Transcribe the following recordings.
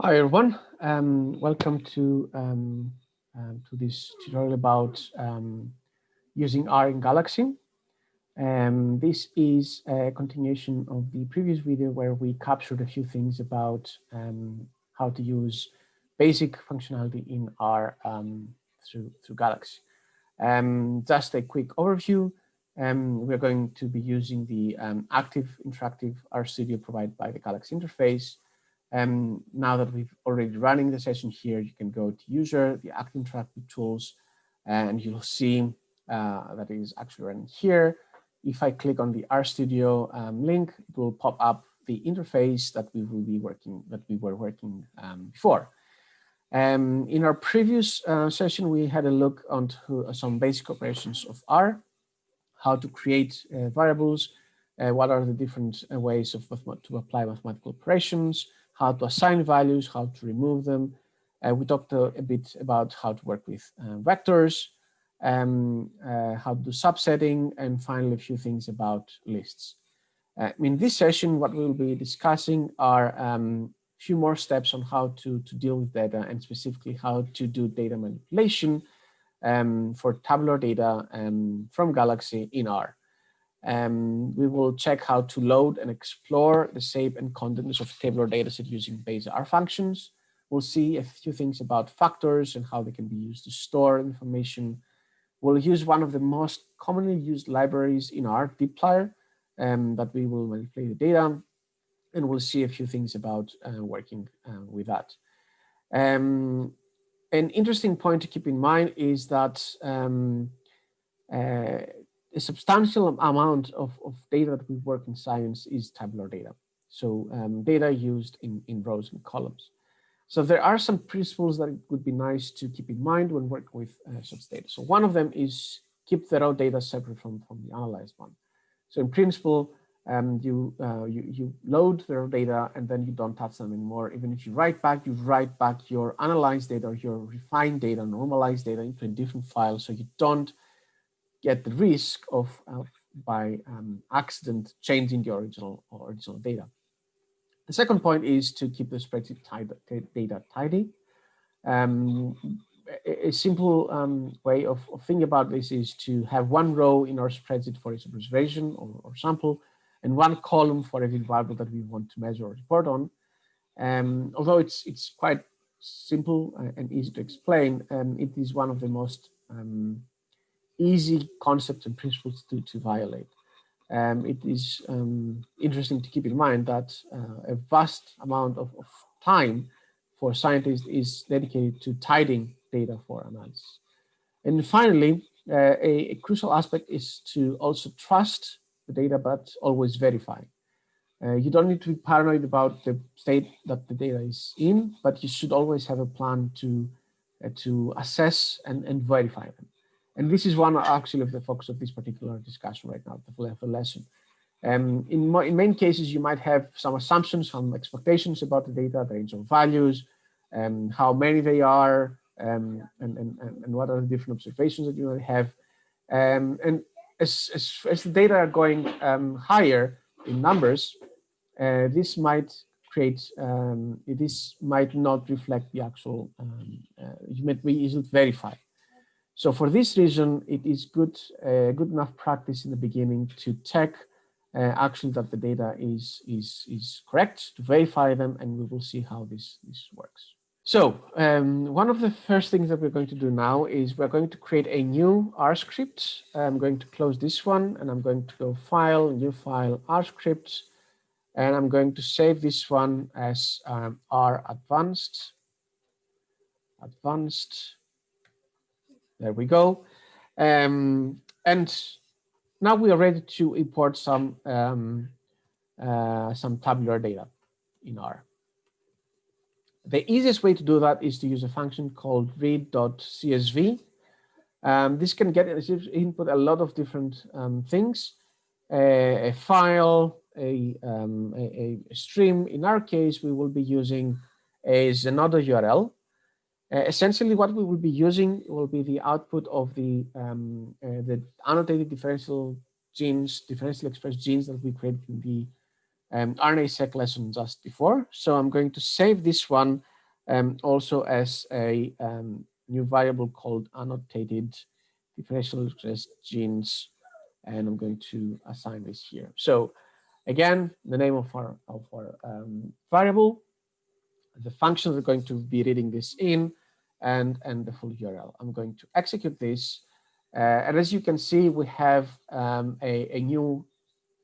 Hi everyone, um, welcome to um, um, to this tutorial about um, using R in Galaxy. Um, this is a continuation of the previous video where we captured a few things about um, how to use basic functionality in R through through Galaxy. just a quick overview. we're going to be using the active interactive RStudio provided by the Galaxy interface. Um, now that we've already running the session here, you can go to user, the active interactive tools, and you'll see uh, that is actually running here. If I click on the RStudio um, link, it will pop up the interface that we will be working, that we were working um, before. Um, in our previous uh, session, we had a look onto uh, some basic operations of R, how to create uh, variables, uh, what are the different uh, ways of to apply mathematical operations, how to assign values, how to remove them. Uh, we talked a, a, bit about how to work with uh, vectors, um, uh, how to do subsetting, and finally a few things about lists. Uh, in this session, what we'll be discussing are a um, few more steps on how to, to deal with data and specifically how to do data manipulation um, for tabular data um, from Galaxy in R. Um, we will check how to load and explore the shape and contents of a tabular dataset using base R functions. We'll see a few things about factors and how they can be used to store information. We'll use one of the most commonly used libraries in R, dplyr, um, that we will manipulate the data. And we'll see a few things about uh, working uh, with that. Um, an interesting point to keep in mind is that um, uh, a substantial amount of, of data that we work in science is tabular data. So um, data used in, in rows and columns. So there are some principles that it would be nice to keep in mind when working with uh, such data. So one of them is keep the raw data separate from, from the analyzed one. So in principle, um, you, uh, you, you load the raw data and then you don't touch them anymore. Even if you write back, you write back your analyzed data or your refined data, normalized data into a different file. So you don't get the risk of uh, by um, accident changing the original original data. The second point is to keep the spreadsheet data tidy. Um, a, simple um, way of, of, thinking about this is to have one row in our spreadsheet for each observation or, or sample and one column for every variable that we want to measure or report on. Um, although it's it's quite simple uh, and easy to explain, um, it is one of the most um, easy concepts and principles to, to violate. Um, it is um, interesting to keep in mind that uh, a vast amount of, of, time for scientists is dedicated to tidying data for analysis. And finally, uh, a, a, crucial aspect is to also trust the data, but always verify. Uh, you don't need to be paranoid about the state that the data is in, but you should always have a plan to, uh, to assess and, and verify them. And this is one actually of the focus of this particular discussion right now, the lesson. Um, in, in many cases, you might have some assumptions, some expectations about the data, the range of values, um, how many they are, um, and, and, and what are the different observations that you might have. Um, and as, as, as, the data are going um, higher in numbers, uh, this might create, um, this might not reflect the actual, uh, you might be easily verify. So for this reason, it is good, uh, good enough practice in the beginning to check uh, actually that the data is, is, is correct, to verify them, and we will see how this, this works. So um, one of the first things that we're going to do now is we're going to create a new R script. I'm going to close this one and I'm going to go file, new file, R scripts, and I'm going to save this one as um, R advanced, advanced there we go. Um, and now we are ready to import some um, uh, some tabular data in R. The easiest way to do that is to use a function called read.csv. Um, this can get input a lot of different um, things, a file, a, um, a, a, stream. In our case, we will be using a Zenodo URL. Uh, essentially, what we will be using will be the output of the um, uh, the annotated differential genes, differentially expressed genes that we created in the um, RNA-seq lesson just before. So I'm going to save this one um, also as a um, new variable called annotated differential expressed genes. And I'm going to assign this here. So again, the name of our, of our um, variable, the function we're going to be reading this in, and, and the full URL. I'm going to execute this. Uh, and as you can see, we have um, a, a new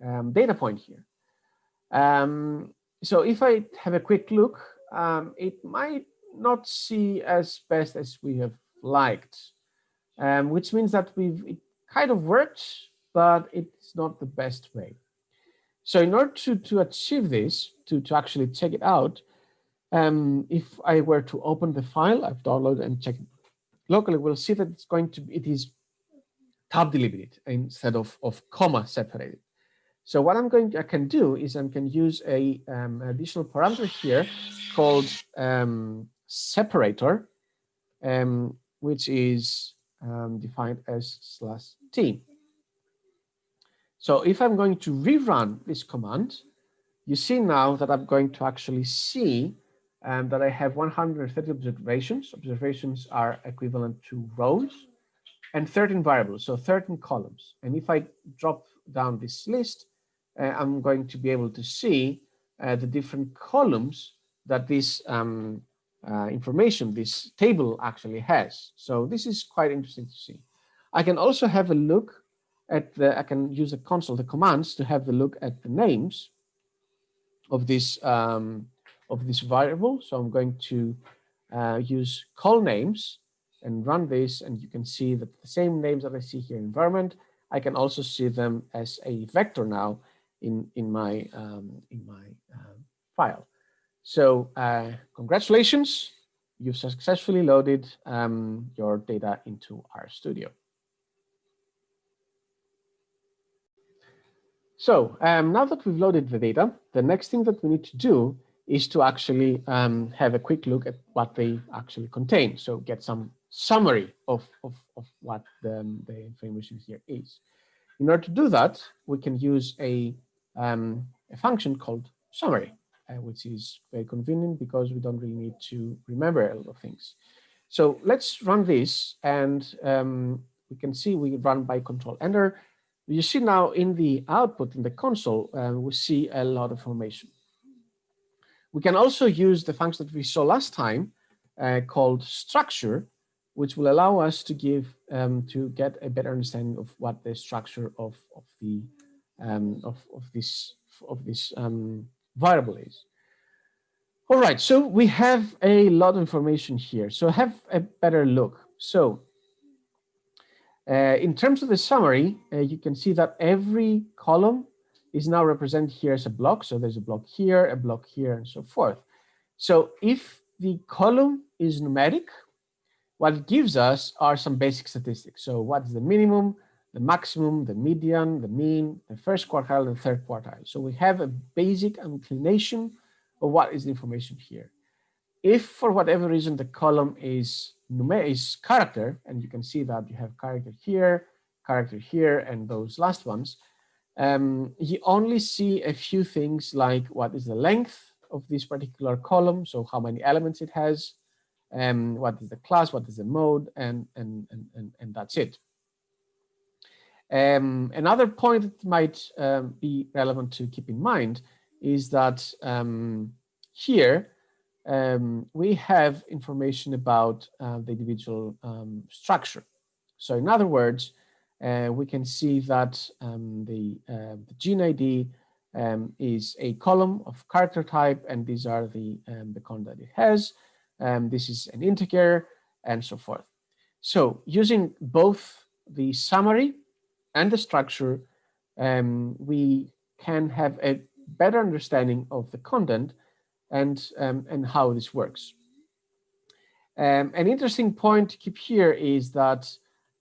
um, data point here. Um, so if I have a quick look, um, it might not see as best as we have liked, um, which means that we've it kind of worked, but it's not the best way. So in order to, to achieve this, to, to actually check it out, um, if I were to open the file I've downloaded and check locally, we'll see that it's going to be, it is tab delimited instead of, of comma separated. So what I'm going to, I can do is I can use a um, additional parameter here called um, separator, um, which is um, defined as slash t. So if I'm going to rerun this command, you see now that I'm going to actually see um, that I have 130 observations. Observations are equivalent to rows and 13 variables, so 13 columns. And if I drop down this list, uh, I'm going to be able to see uh, the different columns that this um, uh, information, this table actually has. So this is quite interesting to see. I can also have a look at the, I can use the console, the commands to have a look at the names of this, um, of this variable. So I'm going to uh, use colnames and run this and you can see that the same names that I see here in environment, I can also see them as a vector now in, in my, um, in my uh, file. So uh, congratulations, you've successfully loaded um, your data into RStudio. So um, now that we've loaded the data, the next thing that we need to do is to actually um, have a quick look at what they actually contain. So get some summary of, of, of what the, the information here is. In order to do that, we can use a, um, a function called summary, uh, which is very convenient because we don't really need to remember a lot of things. So let's run this and um, we can see we run by control enter you see now in the output in the console, uh, we see a lot of information. We can also use the function that we saw last time uh, called structure, which will allow us to give um, to get a better understanding of what the structure of, of the um, of, of this of this um, variable is. All right, so we have a lot of information here. So have a better look. So uh, in terms of the summary, uh, you can see that every column is now represented here as a block. So there's a block here, a block here, and so forth. So if the column is numeric, what it gives us are some basic statistics. So what is the minimum, the maximum, the median, the mean, the first quartile, and third quartile. So we have a basic inclination of what is the information here. If for whatever reason the column is is character, and you can see that you have character here, character here, and those last ones, um, you only see a few things like what is the length of this particular column, so how many elements it has, um, what is the class, what is the mode, and, and, and, and, and that's it. Um, another point that might um, be relevant to keep in mind is that um, here um, we have information about uh, the individual um, structure. So in other words, uh, we can see that um, the, uh, the, gene ID um, is a column of character type, and these are the, um, the content it has. Um, this is an integer, and so forth. So using both the summary and the structure, we can have a better understanding of the content and, um, and how this works. Um, an interesting point to keep here is that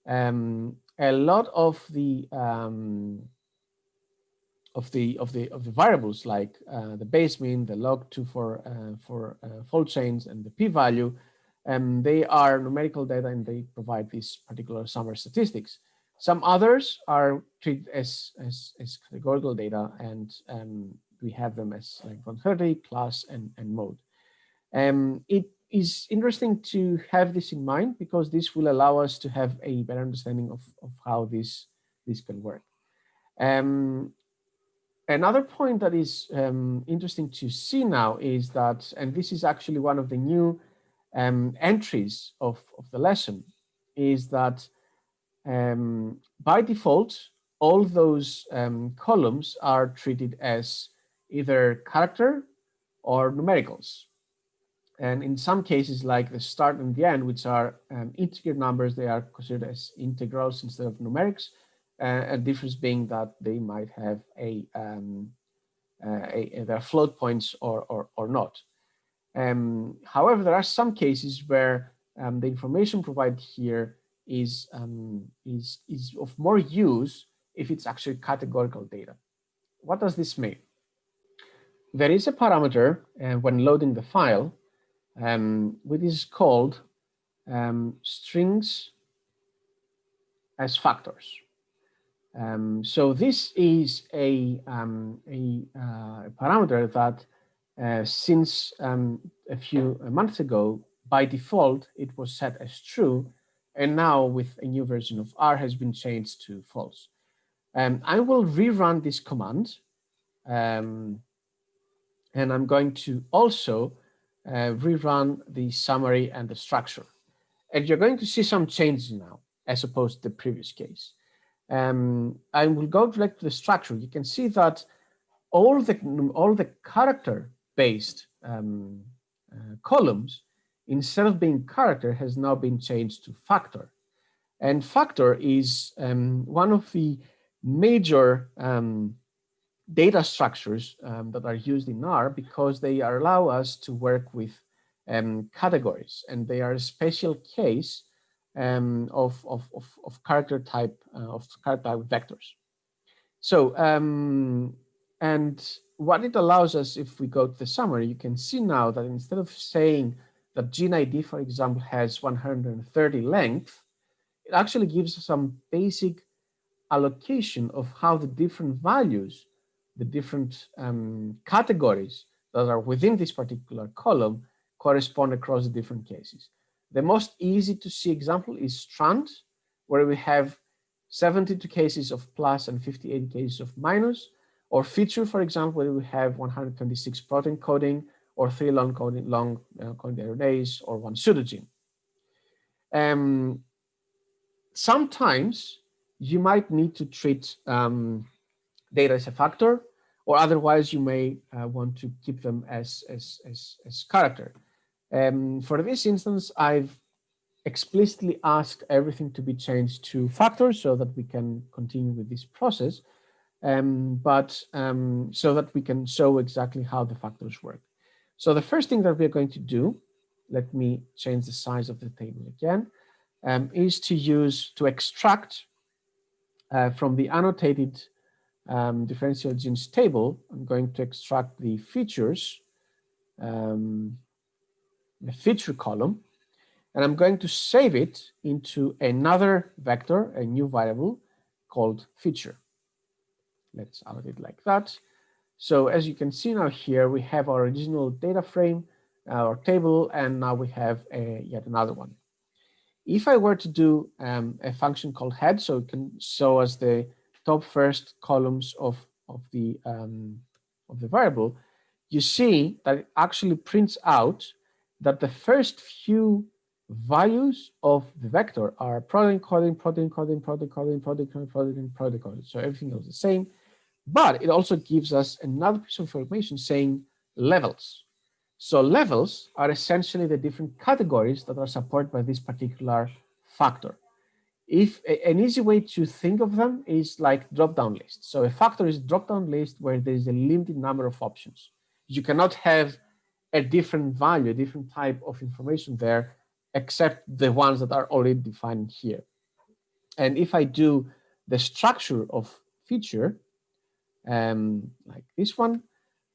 um, a lot of the um, of the of the of the variables like uh, the base mean, the log2 for uh, for uh, fold changes, and the p-value, um, they are numerical data and they provide these particular summary statistics. Some others are treated as as, as categorical data and um, we have them as like 130, class, and, and mode. Um, it is interesting to have this in mind because this will allow us to have a better understanding of, of how this, this can work. Um, another point that is um, interesting to see now is that, and this is actually one of the new um, entries of, of the lesson, is that um, by default, all those um, columns are treated as either character or numericals. And in some cases, like the start and the end, which are um, integer numbers, they are considered as integrals instead of numerics. Uh, a difference being that they might have a, um, uh, a, their float points or, or, or not. Um, however, there are some cases where um, the information provided here is, um, is, is of more use if it's actually categorical data. What does this mean? There is a parameter uh, when loading the file um, which is called um, strings as factors. Um, so this is a, um, a uh, parameter that uh, since um, a few months ago, by default, it was set as true. And now with a new version of R has been changed to false. Um, I will rerun this command. and I'm going to also uh, rerun the summary and the structure. And you're going to see some changes now, as opposed to the previous case. Um, I will go direct to the structure. You can see that all the all the character-based um, uh, columns, instead of being character, has now been changed to factor. And factor is um, one of the major um, data structures um, that are used in R because they allow us to work with um, categories and they are a special case um, of, of, of, of, character type uh, of character type vectors. So, um, and what it allows us, if we go to the summary, you can see now that instead of saying that gene ID, for example, has 130 length, it actually gives some basic allocation of how the different values the different um, categories that are within this particular column correspond across the different cases. The most easy to see example is strand, where we have 72 cases of plus and 58 cases of minus, or feature, for example, where we have 126 protein coding, or three long coding, long uh, coding RNAs, or one pseudogene. Um, sometimes you might need to treat um, data as a factor, or otherwise you may uh, want to keep them as, as, as, as character. Um, for this instance, I've explicitly asked everything to be changed to factors so that we can continue with this process, um, but um, so that we can show exactly how the factors work. So the first thing that we're going to do, let me change the size of the table again, um, is to use to extract uh, from the annotated um, differential genes table, I'm going to extract the features, um, the feature column, and I'm going to save it into another vector, a new variable called feature. Let's add it like that. So as you can see now here, we have our original data frame, our table, and now we have a, yet another one. If I were to do um, a function called head, so it can show us the top first columns of, of, the, um, of the variable, you see that it actually prints out that the first few values of the vector are protein coding, protein coding, protein coding, protein coding, protein, protein coding. So everything is the same. But it also gives us another piece of information saying levels. So levels are essentially the different categories that are supported by this particular factor if an easy way to think of them is like drop-down list. So a factor is drop-down list where there is a limited number of options. You cannot have a different value, a different type of information there, except the ones that are already defined here. And if I do the structure of feature, um, like this one,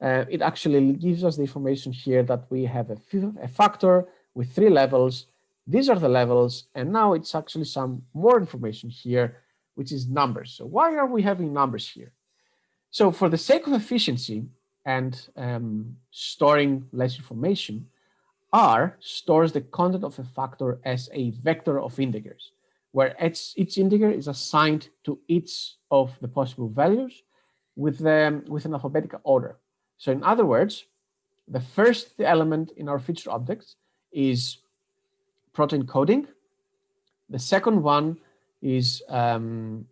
uh, it actually gives us the information here that we have a, a factor with three levels these are the levels, and now it's actually some more information here, which is numbers. So why are we having numbers here? So for the sake of efficiency, and um, storing less information, R stores the content of a factor as a vector of integers, where each, each integer is assigned to each of the possible values with, um, with an alphabetical order. So in other words, the first element in our feature objects is protein coding. The second one is, um,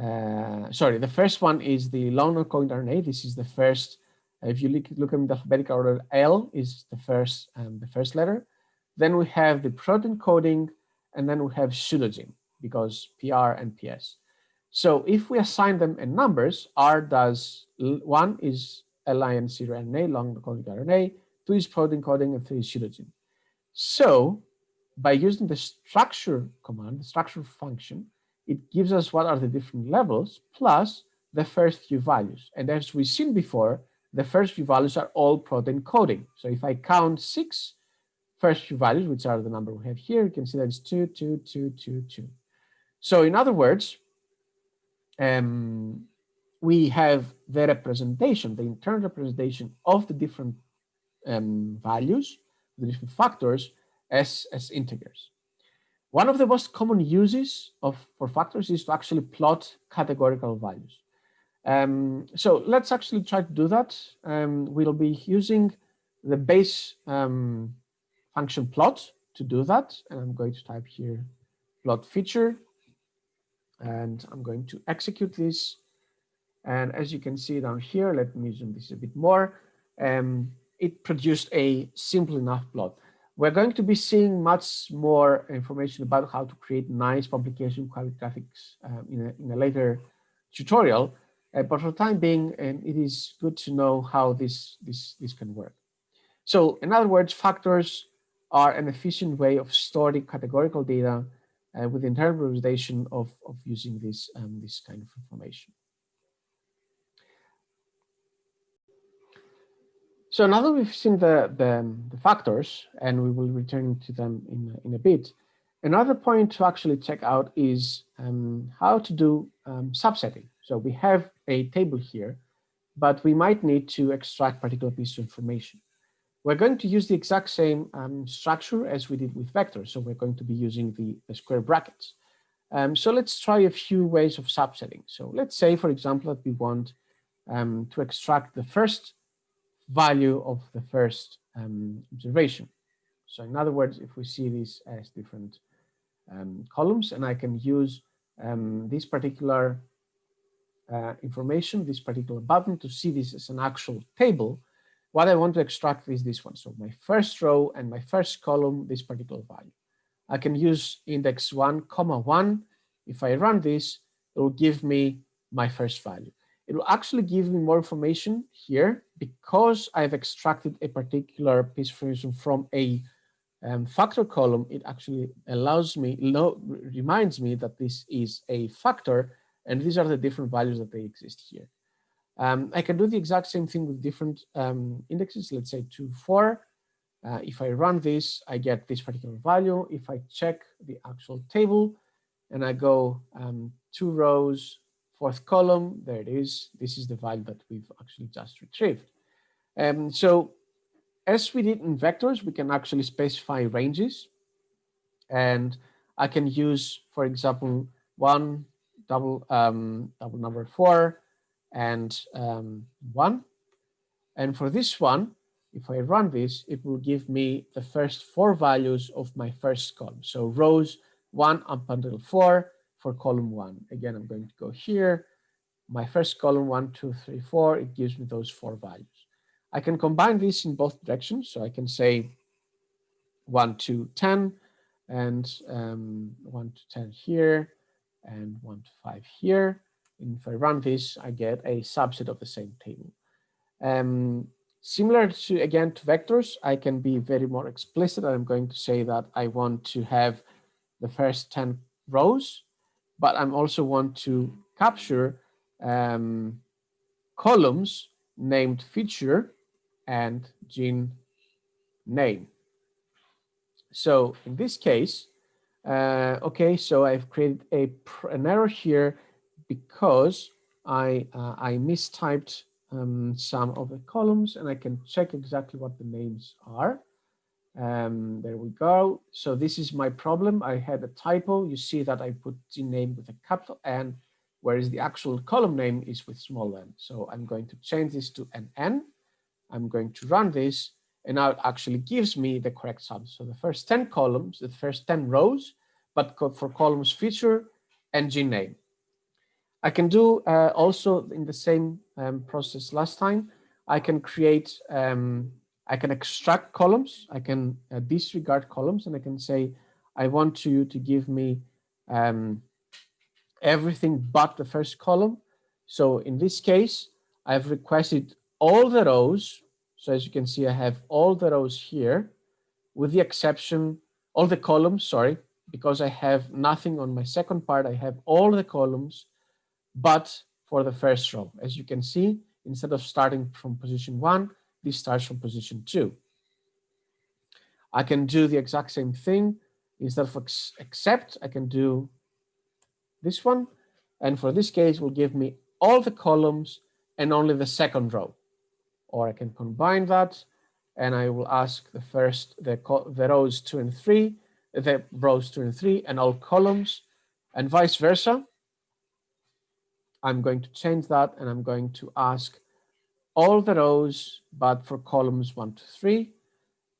uh, sorry, the first one is the long non-coding RNA. This is the first if you look, look in the alphabetical order, L is the first, um, the first letter. Then we have the protein coding, and then we have pseudogene because PR and PS. So if we assign them in numbers, R does one is lincRNA, long coding RNA, two is protein coding, and three is pseudogene. So by using the structure command, the structure function, it gives us what are the different levels plus the first few values. And as we've seen before, the first few values are all protein coding. So if I count six first few values, which are the number we have here, you can see that it's two, two, two, two, two. So in other words, um, we have the representation, the internal representation of the different um, values, the different factors as, as integers. One of the most common uses of for factors is to actually plot categorical values. Um, so let's actually try to do that. Um, we'll be using the base um, function plot to do that. And I'm going to type here plot feature. And I'm going to execute this. And as you can see down here, let me zoom this a bit more. Um, it produced a simple enough plot. We're going to be seeing much more information about how to create nice publication quality graphics um, in, a, in a later tutorial. Uh, but for the time being, um, it is good to know how this, this, this can work. So in other words, factors are an efficient way of storing categorical data uh, with internal representation of, of using this, um, this kind of information. So now that we've seen the, the, the, factors, and we will return to them in, in a bit, another point to actually check out is um, how to do um, subsetting. So we have a table here, but we might need to extract particular piece of information. We're going to use the exact same um, structure as we did with vectors. So we're going to be using the, the square brackets. Um, so let's try a few ways of subsetting. So let's say, for example, that we want um, to extract the first value of the first um, observation. So in other words, if we see these as different um, columns, and I can use um, this particular uh, information, this particular button to see this as an actual table, what I want to extract is this one. So my first row and my first column, this particular value. I can use index one comma one. If I run this, it will give me my first value. It will actually give me more information here because I've extracted a particular piece of information from a um, factor column. It actually allows me, no reminds me that this is a factor and these are the different values that they exist here. Um, I can do the exact same thing with different um, indexes, let's say two, four. Uh, if I run this, I get this particular value. If I check the actual table and I go um, two rows, fourth column, there it is. This is the value that we've actually just retrieved. Um, so as we did in vectors, we can actually specify ranges. And I can use, for example, one, double, um, double number four and um, one. And for this one, if I run this, it will give me the first four values of my first column. So rows one up until four for column one. Again, I'm going to go here. My first column, one, two, three, four, it gives me those four values. I can combine this in both directions. So I can say one to 10 and um, one to 10 here and one to five here. And if I run this, I get a subset of the same table. Um, similar to, again, to vectors, I can be very more explicit. I'm going to say that I want to have the first 10 rows, but I'm also want to capture um, columns named feature and gene name. So in this case, uh, okay, so I've created a, an error here because I, uh, I mistyped um, some of the columns and I can check exactly what the names are. Um, there we go. So this is my problem. I had a typo. You see that I put the name with a capital N, whereas the actual column name is with small n. So I'm going to change this to an N. I'm going to run this and now it actually gives me the correct sum. So the first 10 columns, the first 10 rows, but for columns feature and G name. I can do uh, also in the same um, process last time, I can create, um, I can extract columns, I can uh, disregard columns and I can say, I want you to give me um, everything but the first column. So in this case, I've requested all the rows. So as you can see, I have all the rows here with the exception, all the columns, sorry, because I have nothing on my second part, I have all the columns but for the first row. As you can see, instead of starting from position one, this starts from position two. I can do the exact same thing. Instead of except, I can do this one. And for this case, will give me all the columns and only the second row. Or I can combine that and I will ask the first, the, the rows two and three, the rows two and three and all columns and vice versa. I'm going to change that and I'm going to ask all the rows, but for columns one to three.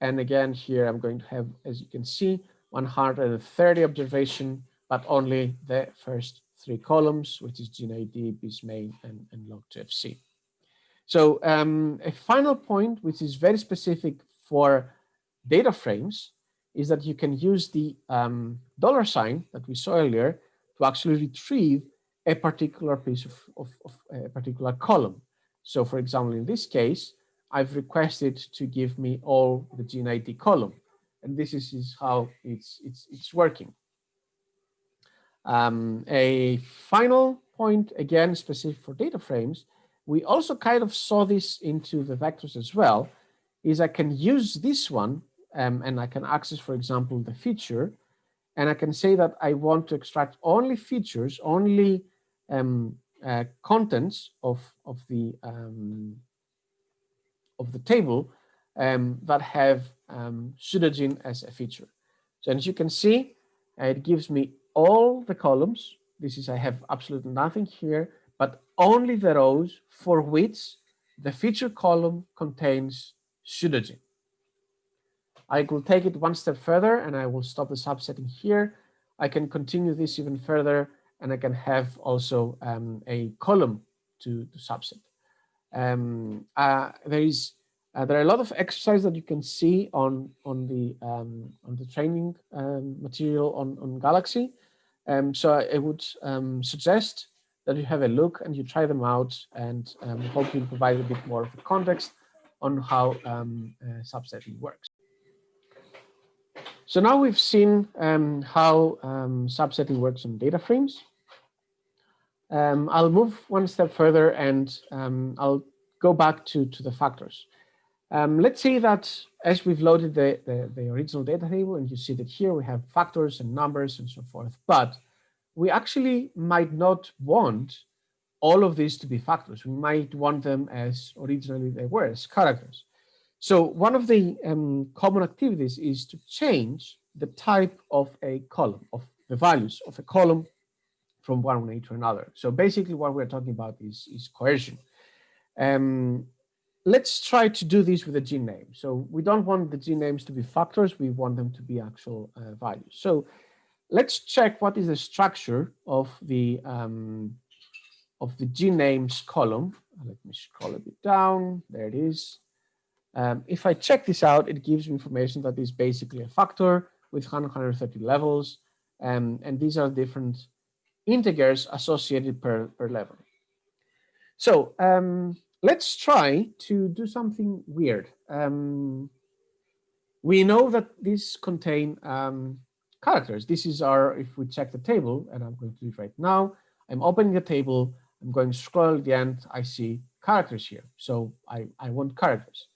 And again, here I'm going to have, as you can see, 130 observation, but only the first three columns, which is GeneID, BISMAIN, and, and log2fc. So um, a final point, which is very specific for data frames, is that you can use the um, dollar sign that we saw earlier to actually retrieve a particular piece of, of, of, a particular column. So for example, in this case, I've requested to give me all the GeneID column. And this is, is how it's, it's, it's working. Um, a final point, again, specific for data frames, we also kind of saw this into the vectors as well, is I can use this one um, and I can access, for example, the feature, and I can say that I want to extract only features, only um, uh, contents of of the um, of the table um, that have um, as a feature. So as you can see, uh, it gives me all the columns. This is I have absolutely nothing here, but only the rows for which the feature column contains pseudogene. I will take it one step further and I will stop the subsetting here. I can continue this even further and I can have also um, a column to, subset. Um, uh, there is uh, there are a lot of exercises that you can see on on the um, on the training um, material on on Galaxy. Um, so I, would um, suggest that you have a look and you try them out and um, hopefully provide a bit more of a context on how uh, subsetting works. So now we've seen how subsetting works on data frames. Um, I'll move one step further and um, I'll go back to, to the factors. Um, let's say that as we've loaded the, the, the, original data table and you see that here we have factors and numbers and so forth, but we actually might not want all of these to be factors. We might want them as originally they were, as characters. So one of the um, common activities is to change the type of a column, of the values of a column from one way to another. So basically what we're talking about is, is coercion. Um, let's try to do this with a G name. So we don't want the gene names to be factors, we want them to be actual uh, values. So let's check what is the structure of the um, of the gene names column. Let me scroll a bit down. There it is. Um, if I check this out, it gives me information that is basically a factor with 130 levels. Um, and these are different integers associated per, per level. So um, let's try to do something weird. Um, we know that these contain um, characters. This is our, if we check the table, and I'm going to do it right now, I'm opening the table, I'm going to scroll the end, I see characters here. So I, I want characters.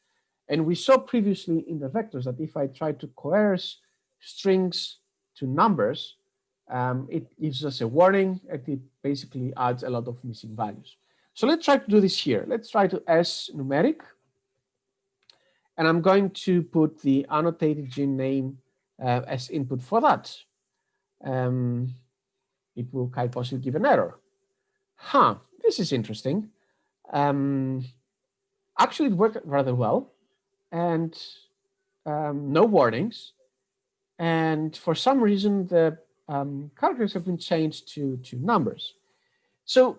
And we saw previously in the vectors that if I try to coerce strings to numbers, um, it gives us a warning and it basically adds a lot of missing values. So let's try to do this here. Let's try to as.numeric. And I'm going to put the annotated gene name uh, as input for that. Um, it will quite possibly give an error. Huh, this is interesting. Um, actually, it worked rather well and um, no warnings. And for some reason, the um, characters have been changed to, to numbers. So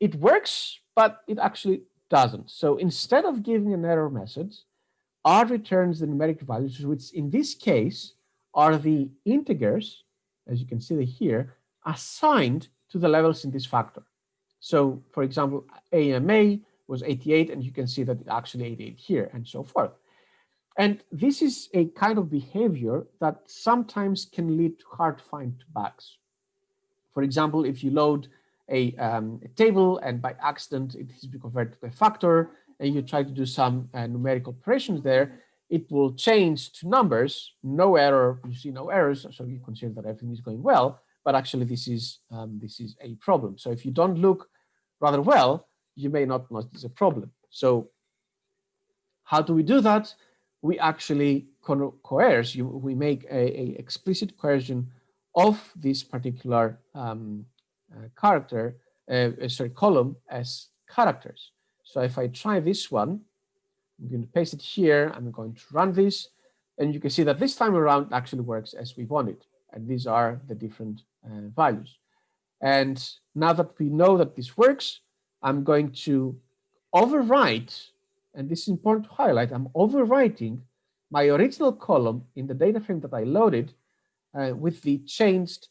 it works, but it actually doesn't. So instead of giving an error message, R returns the numeric values, which in this case are the integers, as you can see here, assigned to the levels in this factor. So for example, AMA was 88, and you can see that it actually 88 here, and so forth. And this is a kind of behavior that sometimes can lead to hard to find bugs. For example, if you load a, um, a, table and by accident it has been converted to a factor and you try to do some uh, numerical operations there, it will change to numbers, no error, you see no errors, so you consider that everything is going well, but actually this is, um, this is a problem. So if you don't look rather well, you may not notice a problem. So how do we do that? We actually co coerce, you, we make a, a, explicit coercion of this particular um, uh, character, uh, uh, sorry, column as characters. So if I try this one, I'm going to paste it here, I'm going to run this, and you can see that this time around actually works as we wanted. And these are the different uh, values. And now that we know that this works, I'm going to overwrite, and this is important to highlight, I'm overwriting my original column in the data frame that I loaded uh, with the changed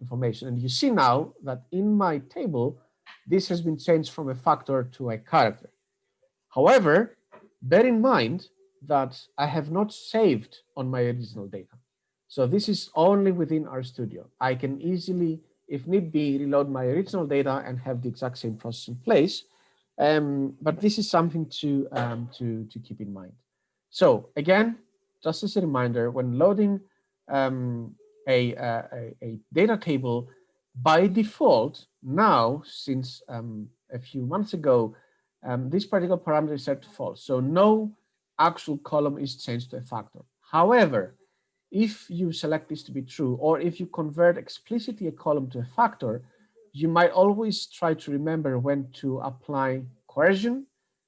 information. And you see now that in my table, this has been changed from a factor to a character. However, bear in mind that I have not saved on my original data. So this is only within RStudio. I can easily, if need be, reload my original data and have the exact same process in place. Um, but this is something to, um, to, to keep in mind. So again, just as a reminder, when loading um, a, a, a, data table, by default, now, since um, a few months ago, um, this particular parameter is set to false. So no actual column is changed to a factor. However, if you select this to be true, or if you convert explicitly a column to a factor, you might always try to remember when to apply coercion,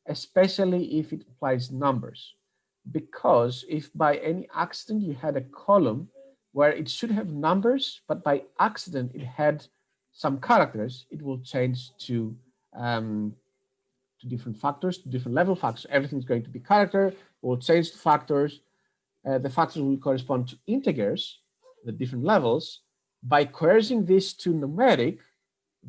especially if it applies numbers. Because if by any accident you had a column where it should have numbers, but by accident it had some characters, it will change to, um, to different factors, to different level factors. Everything's going to be character, will change to factors, uh, the factors will correspond to integers, the different levels. By coercing this to numeric,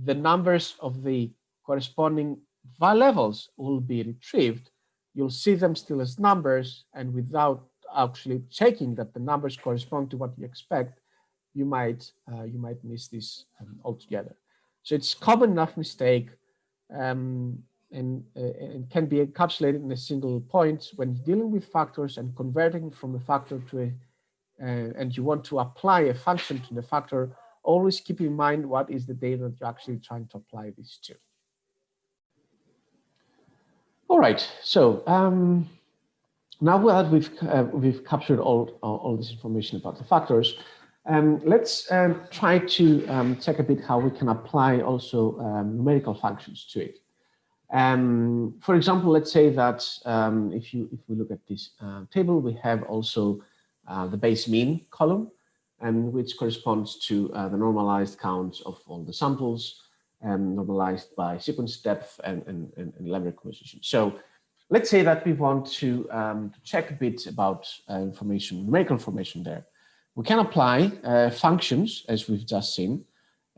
the numbers of the corresponding var levels will be retrieved. You'll see them still as numbers and without actually checking that the numbers correspond to what you expect, you might uh, you might miss this um, altogether. So it's common enough mistake. Um, and, uh, and can be encapsulated in a single point when dealing with factors and converting from a factor to a, uh, and you want to apply a function to the factor, always keep in mind what is the data that you're actually trying to apply this to. All right, so um, now that we've, uh, we've captured all, all this information about the factors, um, let's uh, try to um, check a bit how we can apply also um, numerical functions to it. Um, for example, let's say that um, if you if we look at this uh, table, we have also uh, the base mean column, and which corresponds to uh, the normalized counts of all the samples, um, normalized by sequence depth and, and, and, and library composition. So let's say that we want to, um, check a bit about uh, information, numerical information there. We can apply uh, functions, as we've just seen,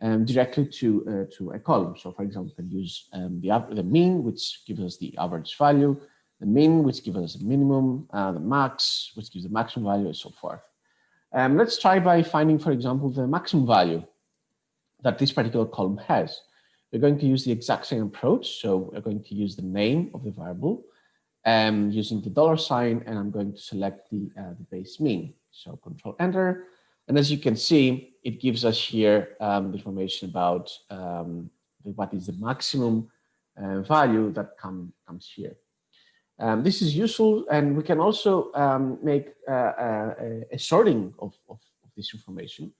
um, directly to, uh, to a column. So for example, we can use um, the, the mean, which gives us the average value, the min, which gives us the minimum, uh, the max, which gives the maximum value, and so forth. Um, let's try by finding, for example, the maximum value that this particular column has. We're going to use the exact same approach. So we're going to use the name of the variable um, using the dollar sign, and I'm going to select the, uh, the base mean. So control enter. And as you can see, it gives us here um, information about um, what is the maximum uh, value that come, comes here. Um, this is useful and we can also um, make uh, a, a, sorting of, of, of, this information.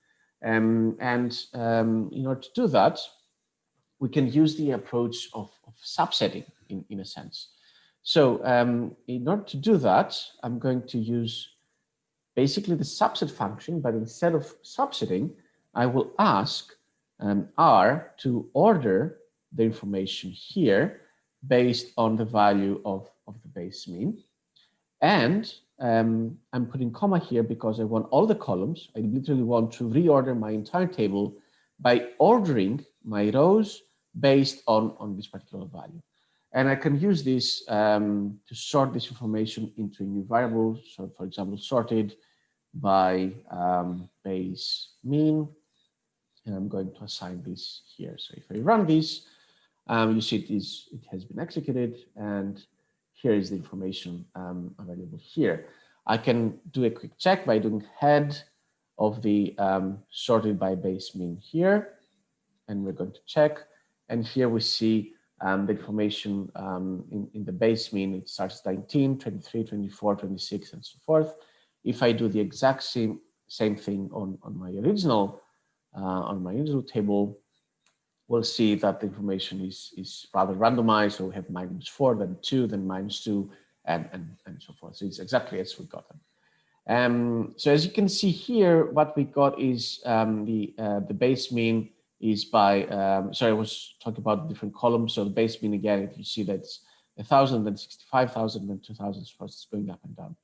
Um, and um, in order to do that, we can use the approach of, of subsetting in, in a sense. So um, in order to do that, I'm going to use basically the subset function, but instead of subsetting, I will ask um, R to order the information here based on the value of, of the base mean. And um, I'm putting comma here because I want all the columns. I literally want to reorder my entire table by ordering my rows based on, on this particular value. And I can use this um, to sort this information into a new variable. So for example, sorted by um, base mean. And I'm going to assign this here. So if I run this, um, you see it, is, it has been executed and here is the information um, available here. I can do a quick check by doing head of the um, sorted by base mean here. And we're going to check. And here we see um, the information um, in, in the base mean, it starts 19, 23, 24, 26, and so forth. If I do the exact same, same thing on, on my original, uh, on my original table, we'll see that the information is, is rather randomized. So we have minus four, then two, then minus two, and, and, and so forth. So it's exactly as we got them. Um, so as you can see here, what we got is um, the, uh, the base mean is by, um, sorry, I was talking about different columns. So the base mean again, if you see that's a thousand, then 65,000, then 2,000, so it's going up and down.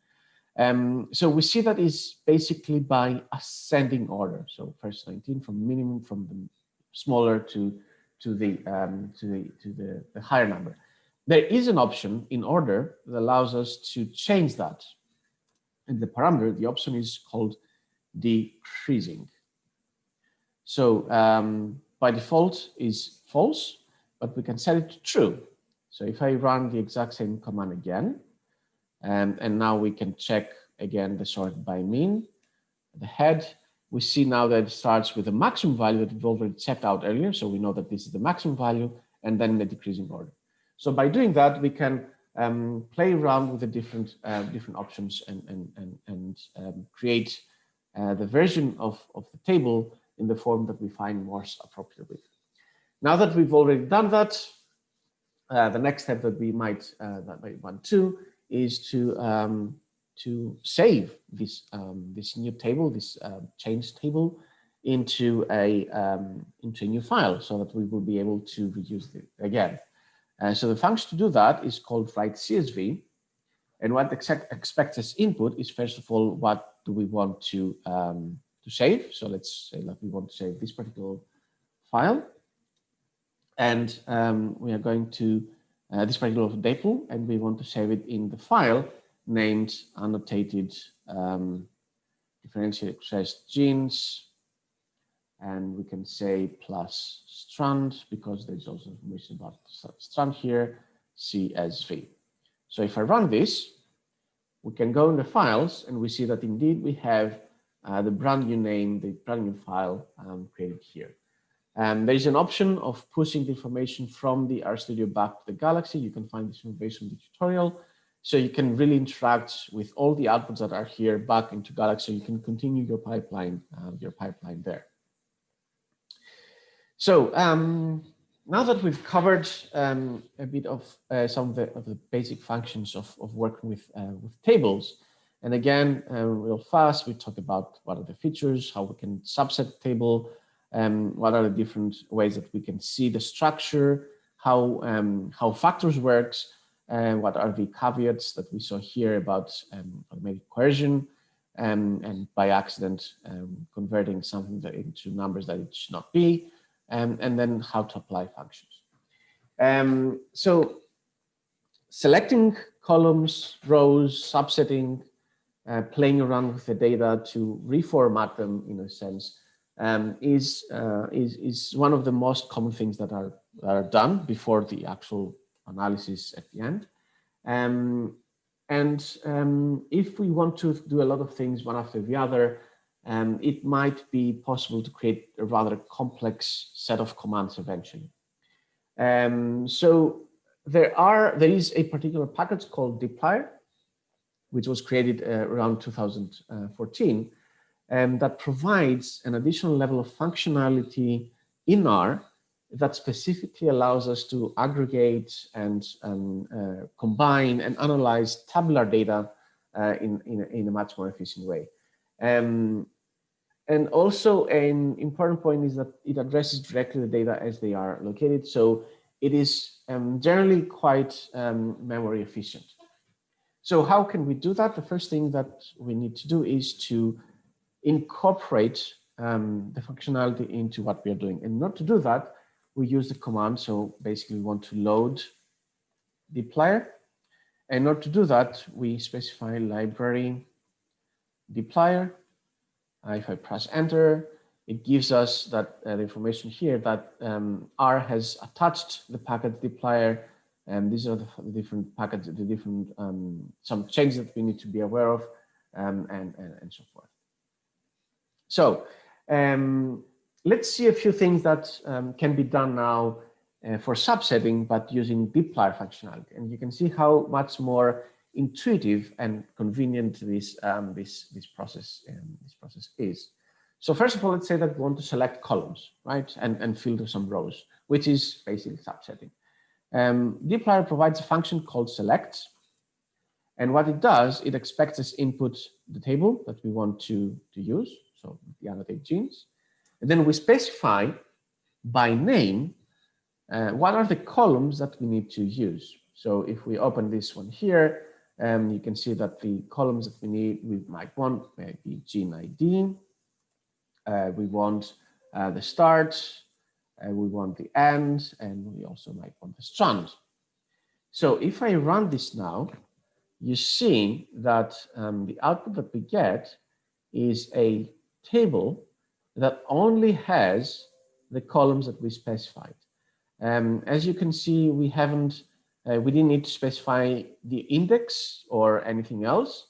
Um, so we see that is basically by ascending order. So first 19 from minimum from the smaller to to the um, to the to the, the higher number. There is an option in order that allows us to change that. And the parameter, the option is called decreasing. So um, by default is false, but we can set it to true. So if I run the exact same command again, and, and now we can check again the sort by mean, the head, we see now that it starts with the maximum value that we've already checked out earlier. So we know that this is the maximum value and then the decreasing order. So by doing that, we can um, play around with the different uh, different options and, and, and, and um, create uh, the version of, of the table in the form that we find most appropriate with. Now that we've already done that, uh, the next step that we might uh, that might want to is to um, to save this um, this new table, this uh, change table, into a um, into a new file, so that we will be able to reuse it again. Uh, so the function to do that is called write CSV, and what expects as input is first of all what do we want to um, to save. So let's say that we want to save this particular file. And um, we are going to uh, this particular table, and we want to save it in the file named annotated um, differential expressed genes. And we can say plus strand because there's also information about strand here, CSV. So if I run this, we can go in the files and we see that indeed we have uh, the brand new name, the brand new file um, created here. Um, there's an option of pushing the information from the RStudio back to the Galaxy. You can find this information in the tutorial. So you can really interact with all the outputs that are here back into Galaxy. So you can continue your pipeline, uh, your pipeline there. So um, now that we've covered um, a bit of uh, some of the, of the, basic functions of, of working with, uh, with tables, and again, uh, real fast, we talk about what are the features, how we can subset table, um, what are the different ways that we can see the structure, how, um, how factors works, what are the caveats that we saw here about um, automatic coercion, um, and by accident um, converting something into numbers that it should not be, um, and then how to apply functions. Um, so selecting columns, rows, subsetting, uh, playing around with the data to reformat them in a sense um, is, uh, is, is one of the most common things that are, that are done before the actual analysis at the end. Um, and um, if we want to do a lot of things one after the other, um, it might be possible to create a rather complex set of commands eventually. Um, so there are there is a particular package called dplyr, which was created uh, around 2014, um, that provides an additional level of functionality in R that specifically allows us to aggregate and uh, combine and analyze tabular data uh, in, in a, in, a, much more efficient way. Um, and also an important point is that it addresses directly the data as they are located. So it is um, generally quite um, memory efficient. So how can we do that? The first thing that we need to do is to incorporate um, the functionality into what we are doing. And not to do that, we use the command. So basically we want to load dplyr. And in order to do that, we specify library dplyr. Uh, if I press enter, it gives us that uh, the information here that um, R has attached the package dplyr and these are the, the different packets, the different, um, some changes that we need to be aware of um, and, and, and so forth. So um, let's see a few things that um, can be done now uh, for subsetting, but using dplyr functionality. And you can see how much more intuitive and convenient this, um, this, this, process, um, this process is. So first of all, let's say that we want to select columns, right? And, and filter some rows, which is basically subsetting. Um, dplyr provides a function called select. And what it does, it expects as input the table that we want to, to use, so the annotate genes. And then we specify by name uh, what are the columns that we need to use. So if we open this one here, um, you can see that the columns that we need, we might want maybe gene ID, uh, we want uh, the start, and we want the end, and we also might want the strand. So if I run this now, you see that um, the output that we get is a table that only has the columns that we specified. Um, as you can see, we haven't, uh, we didn't need to specify the index or anything else,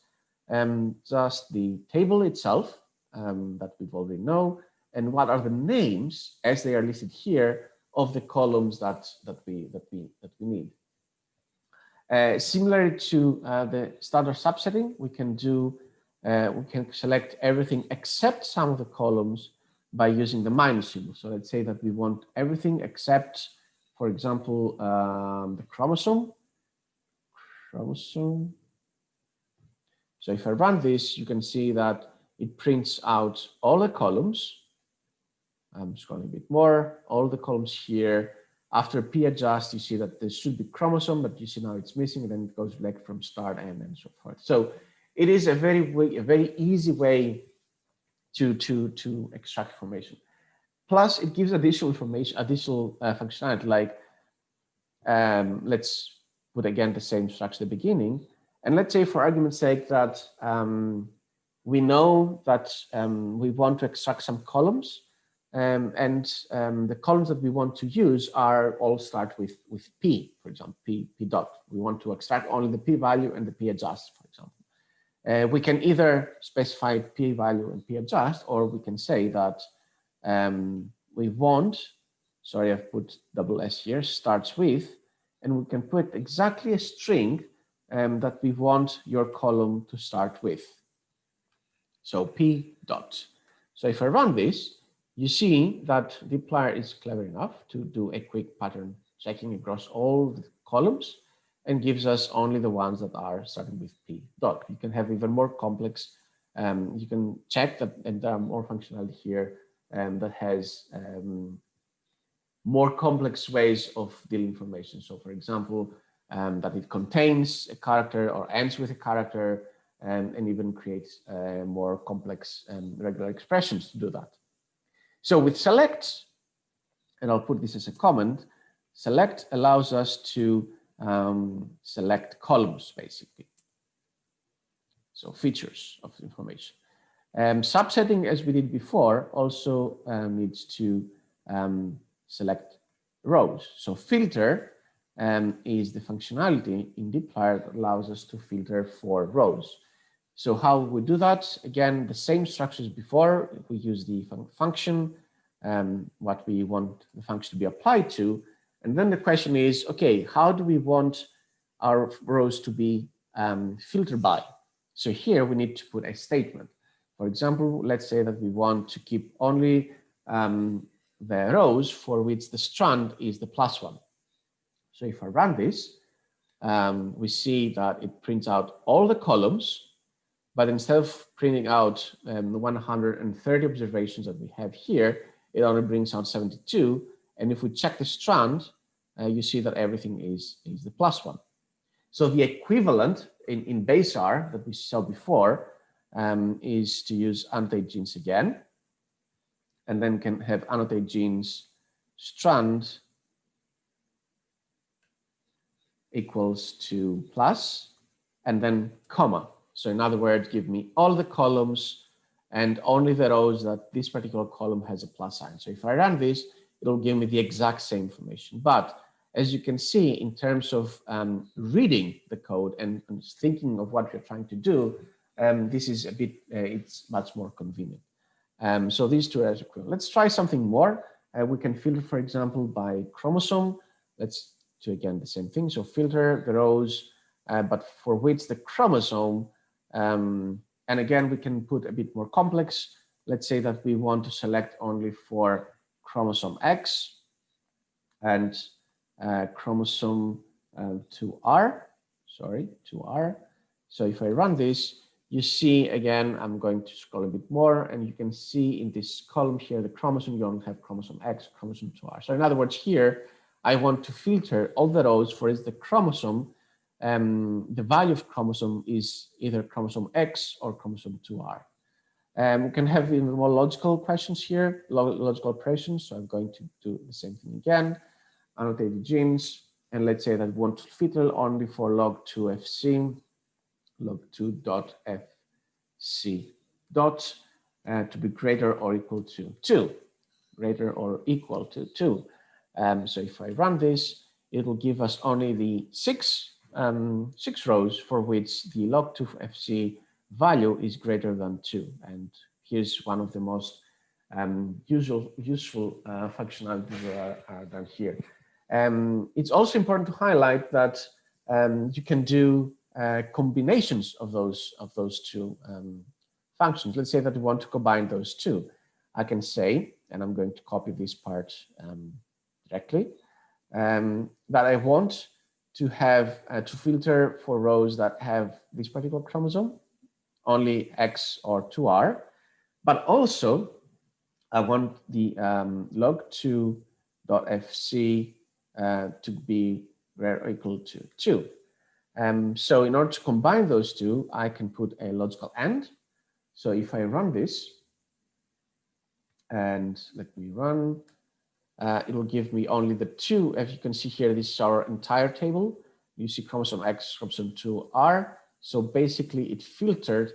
um, just the table itself um, that we've already know, and what are the names as they are listed here of the columns that that we that we that we need. Uh, to uh, the standard subsetting, we can do uh, we can select everything except some of the columns by using the minus symbol. So let's say that we want everything except, for example, um, the chromosome. Chromosome. So if I run this, you can see that it prints out all the columns I'm scrolling a bit more, all the columns here. After p adjust, you see that there should be chromosome, but you see now it's missing, and then it goes back from start and and so forth. So it is a very way, a very easy way to to to extract information. Plus, it gives additional information, additional uh, functionality. Like, um, let's put again the same structure at the beginning, and let's say, for argument's sake, that um, we know that um, we want to extract some columns um, and um, the columns that we want to use are all start with, with P, for example, P, P dot. We want to extract only the P value and the P adjust, for example. Uh, we can either specify P value and P adjust, or we can say that um, we want, sorry, I've put double S here, starts with, and we can put exactly a string um, that we want your column to start with. So P dot. So if I run this, you see that dplyr is clever enough to do a quick pattern checking across all the columns and gives us only the ones that are starting with p dot. You can have even more complex, um, you can check that and there are more functionality here um, that has um, more complex ways of dealing information. So for example, um, that it contains a character or ends with a character and, and even creates uh, more complex and regular expressions to do that. So with select, and I'll put this as a comment, select allows us to um, select columns basically. So features of information. Um, subsetting, as we did before, also um, needs to um, select rows. So filter um, is the functionality in dplyr that allows us to filter for rows. So how we do that? Again, the same structures before. We use the fun function, um, what we want the function to be applied to, And then the question is, okay, how do we want our rows to be um, filtered by? So here we need to put a statement. For example, let's say that we want to keep only um, the rows for which the strand is the plus one. So if I run this, um, we see that it prints out all the columns, but instead of printing out um, the 130 observations that we have here, it only brings out 72. And if we check the strand, uh, you see that everything is, is the plus one. So the equivalent in, in base R that we saw before um, is to use annotate genes again, and then can have annotate genes strand equals to plus, and then comma. So in other words, give me all the columns and only the rows that this particular column has a plus sign. So if I run this, it'll give me the exact same information. But as you can see, in terms of um, reading the code and, and, thinking of what you're trying to do, um, this is a bit, uh, it's much more convenient. Um, so these two are equivalent. Let's try something more. Uh, we can filter, for example, by chromosome. Let's do again the same thing. So filter the rows, uh, but for which the chromosome, um, and again, we can put a bit more complex. Let's say that we want to select only for chromosome X and uh, chromosome uh, 2R, sorry, 2R. So if I run this, you see again, I'm going to scroll a bit more and you can see in this column here, the chromosome, you only have chromosome X, chromosome 2R. So in other words, here, I want to filter all the rows for is the chromosome. Um, the value of chromosome is either chromosome X or chromosome 2R. Um, we can have even more logical questions here, logical operations. So I'm going to do the same thing again, annotate the genes, and let's say that we want to filter only for log2fc log2.fc dot uh, to be greater or equal to 2, greater or equal to 2. Um, so if I run this, it will give us only the six, um, six rows for which the log2fc value is greater than 2. And here's one of the most um, usual, useful uh, functionalities that are, are done here. Um, it's also important to highlight that um, you can do uh, combinations of those of those two um, functions. Let's say that we want to combine those two. I can say, and I'm going to copy this part um, directly, um, that I want to have uh, to filter for rows that have this particular chromosome, only X or 2R, but also I want the um, log2.fc uh, to be greater or equal to 2. Um, so in order to combine those two, I can put a logical AND. So if I run this, and let me run, uh, it will give me only the two. As you can see here, this is our entire table. You see chromosome X, chromosome 2R. So basically it filtered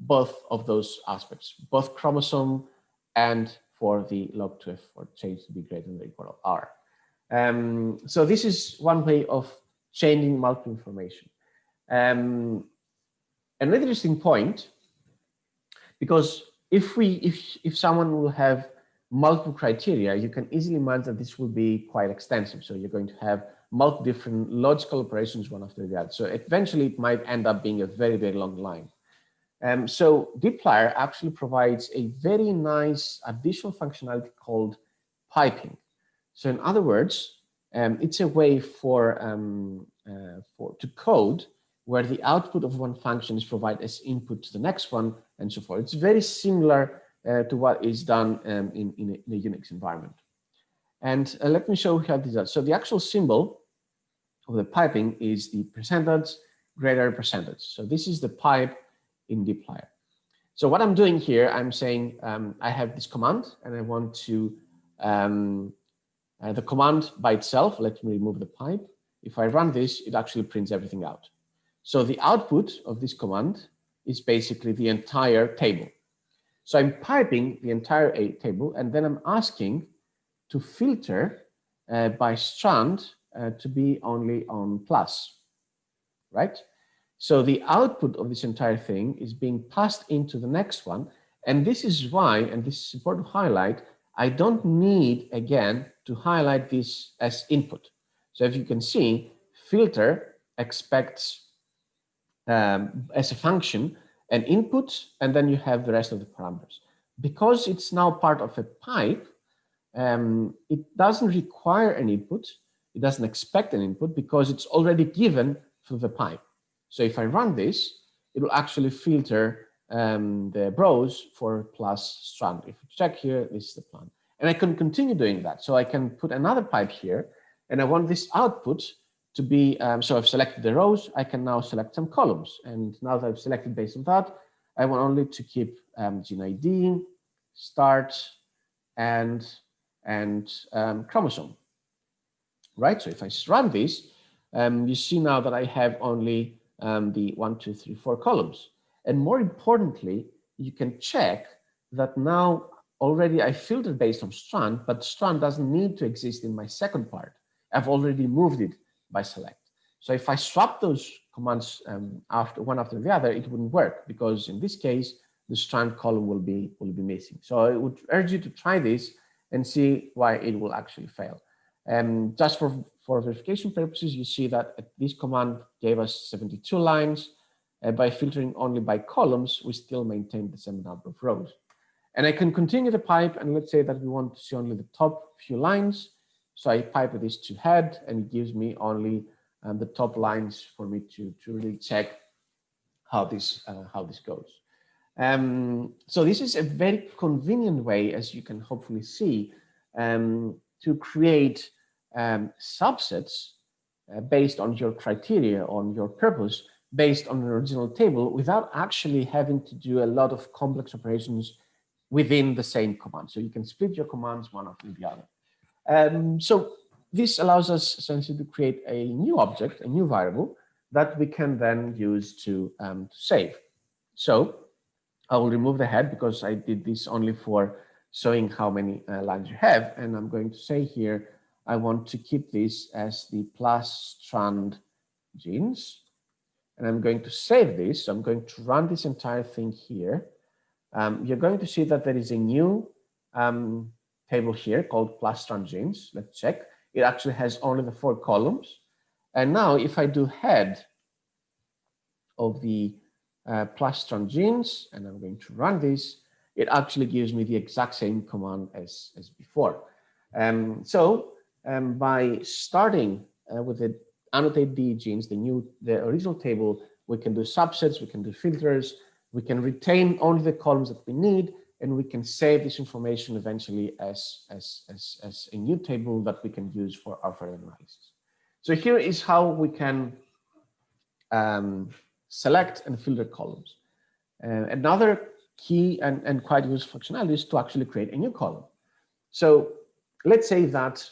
both of those aspects, both chromosome and for the log2f for change to be greater than or equal to R. Um, so this is one way of changing multiple information. Um, another interesting point, because if we if if someone will have multiple criteria, you can easily imagine that this will be quite extensive. So you're going to have multiple different logical operations one after the other. So eventually it might end up being a very, very long line. Um, so dplyr actually provides a very nice additional functionality called piping. So in other words, um, it's a way for, um, uh, for to code where the output of one function is provided as input to the next one and so forth. It's very similar uh, to what is done um, in, in a, in, a, Unix environment. And uh, let me show you how this does. So the actual symbol of the piping is the percentage greater percentage. So this is the pipe in dplyr. So what I'm doing here, I'm saying um, I have this command and I want to um, uh, the command by itself, let me remove the pipe. If I run this, it actually prints everything out. So the output of this command is basically the entire table. So I'm piping the entire table and then I'm asking to filter uh, by strand uh, to be only on plus, right? So the output of this entire thing is being passed into the next one. And this is why, and this is important to highlight, I don't need, again, to highlight this as input. So if you can see, filter expects um, as a function an input, and then you have the rest of the parameters. Because it's now part of a pipe, um, it doesn't require an input. It doesn't expect an input because it's already given through the pipe. So if I run this, it will actually filter um, the browse for plus strand. If you check here, this is the plan. And I can continue doing that. So I can put another pipe here and I want this output to be, um, so I've selected the rows, I can now select some columns. And now that I've selected based on that, I want only to keep um, gene ID, start, and, and um, chromosome, right? So if I run this, um, you see now that I have only um, the one, two, three, four columns. And more importantly, you can check that now already I filtered based on strand, but strand doesn't need to exist in my second part. I've already moved it by select. So if I swap those commands um, after one after the other, it wouldn't work because in this case, the strand column will be will be missing. So I would urge you to try this and see why it will actually fail. And um, just for, for verification purposes, you see that this command gave us 72 lines. Uh, by filtering only by columns, we still maintain the same number of rows. And I can continue the pipe and let's say that we want to see only the top few lines. So I pipe this to head and it gives me only um, the top lines for me to, to really check how this, uh, how this goes. Um, so this is a very convenient way, as you can hopefully see, um, to create um, subsets uh, based on your criteria, on your purpose, based on an original table without actually having to do a lot of complex operations within the same command. So you can split your commands one after the other. Um, so this allows us essentially to create a new object, a new variable that we can then use to, um, to save. So I will remove the head because I did this only for showing how many uh, lines you have. And I'm going to say here, I want to keep this as the plus strand genes. And I'm going to save this. So I'm going to run this entire thing here um, you're going to see that there is a new um, table here called plus strand genes. Let's check. It actually has only the four columns. And now if I do head of the uh, plus strand genes, and I'm going to run this, it actually gives me the exact same command as, as before. Um, so um, by starting uh, with the annotate the genes, the new, the original table, we can do subsets, we can do filters, we can retain only the columns that we need, and we can save this information eventually as, as, as, as a new table that we can use for our further analysis. So here is how we can um, select and filter columns. Uh, another key and, and quite useful functionality is to actually create a new column. So let's say that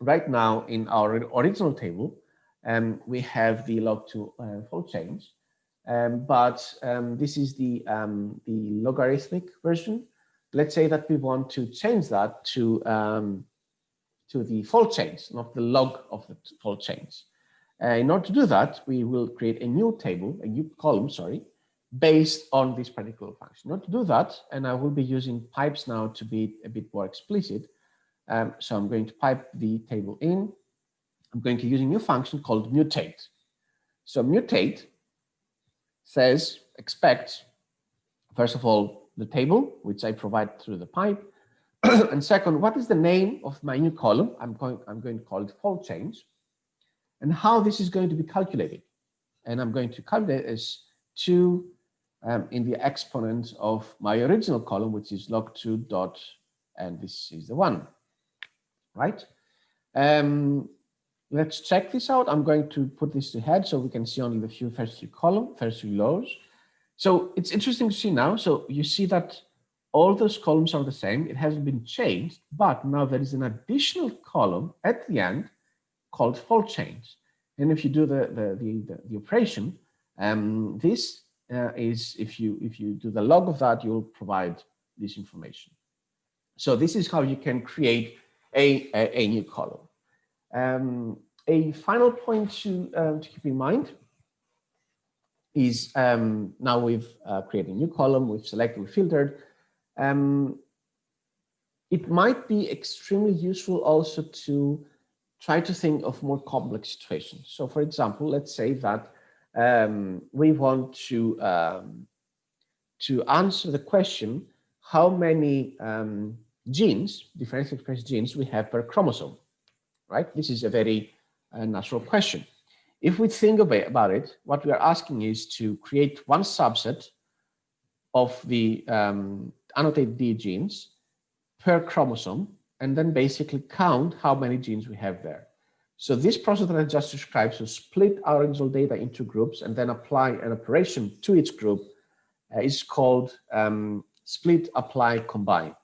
right now in our original table, um, we have the log2 uh, fold change. Um, but um, this is the, um, the logarithmic version. Let's say that we want to change that to, um, to the fold change, not the log of the fold change. Uh, in order to do that, we will create a new table, a new column, sorry, based on this particular function. In order to do that, and I will be using pipes now to be a bit more explicit. Um, so I'm going to pipe the table in. I'm going to use a new function called mutate. So mutate says expect, first of all, the table, which I provide through the pipe. and second, what is the name of my new column? I'm going, I'm going to call it fold change and how this is going to be calculated. And I'm going to calculate as two um, in the exponent of my original column, which is log2 dot, and this is the one, right? Um, let's check this out. I'm going to put this to head so we can see only the few first few column, first few rows. So it's interesting to see now. So you see that all those columns are the same. It hasn't been changed, but now there is an additional column at the end called fold change. And if you do the, the, the, the, the operation, um, this uh, is, if you, if you do the log of that, you'll provide this information. So this is how you can create a, a, a new column. Um, a final point to, um, to keep in mind is um, now we've uh, created a new column, we've selected, we've filtered. Um, it might be extremely useful also to try to think of more complex situations. So for example, let's say that um, we want to, um, to answer the question, how many genes, differentially expressed genes we have per chromosome, right? This is a very uh, natural question. If we think about it, what we are asking is to create one subset of the um, annotated D genes per chromosome and then basically count how many genes we have there. So this process that I just described, so split our original data into groups and then apply an operation to each group uh, is called um, split, apply, combine.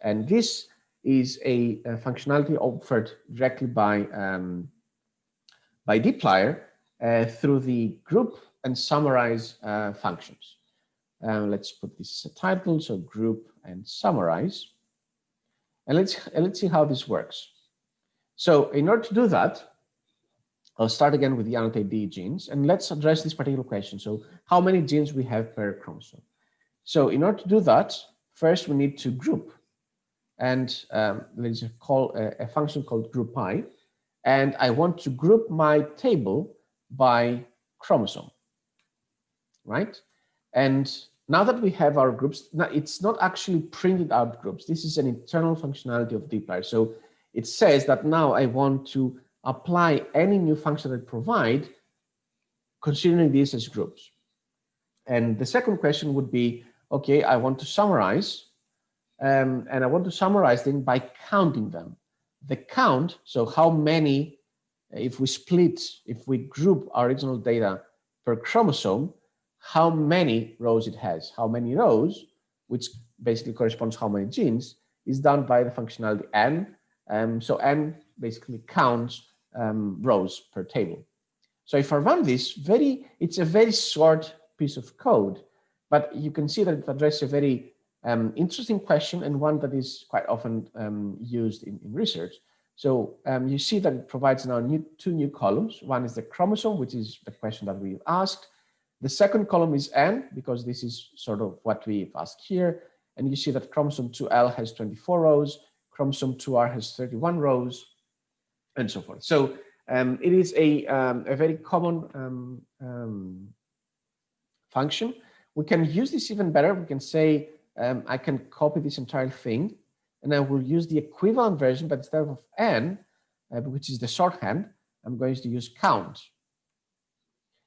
And this is a, a functionality offered directly by um, by dplyr uh, through the group and summarize uh, functions. Um, let's put this as a title, so group and summarize. And let's, and let's see how this works. So in order to do that, I'll start again with the annotate D genes and let's address this particular question. So how many genes we have per chromosome? So in order to do that, first we need to group and um, there's a, call, a, a function called group by and I want to group my table by chromosome, right? And now that we have our groups, now it's not actually printed out groups. This is an internal functionality of dplyr. So it says that now I want to apply any new function that I provide, considering these as groups. And the second question would be, okay, I want to summarize, um, and I want to summarize them by counting them the count, so how many, if we split, if we group our original data per chromosome, how many rows it has, how many rows, which basically corresponds how many genes, is done by the functionality n. Um, so n basically counts um, rows per table. So if I run this, very, it's a very short piece of code, but you can see that it addresses a very um, interesting question and one that is quite often um, used in, in, research. So um, you see that it provides now new, two new columns. One is the chromosome, which is the question that we've asked. The second column is N, because this is sort of what we've asked here. And you see that chromosome 2L has 24 rows, chromosome 2R has 31 rows, and so forth. So um, it is a, um, a very common um, function. We can use this even better. We can say, um, I can copy this entire thing and I will use the equivalent version, but instead of n, uh, which is the shorthand, I'm going to use count.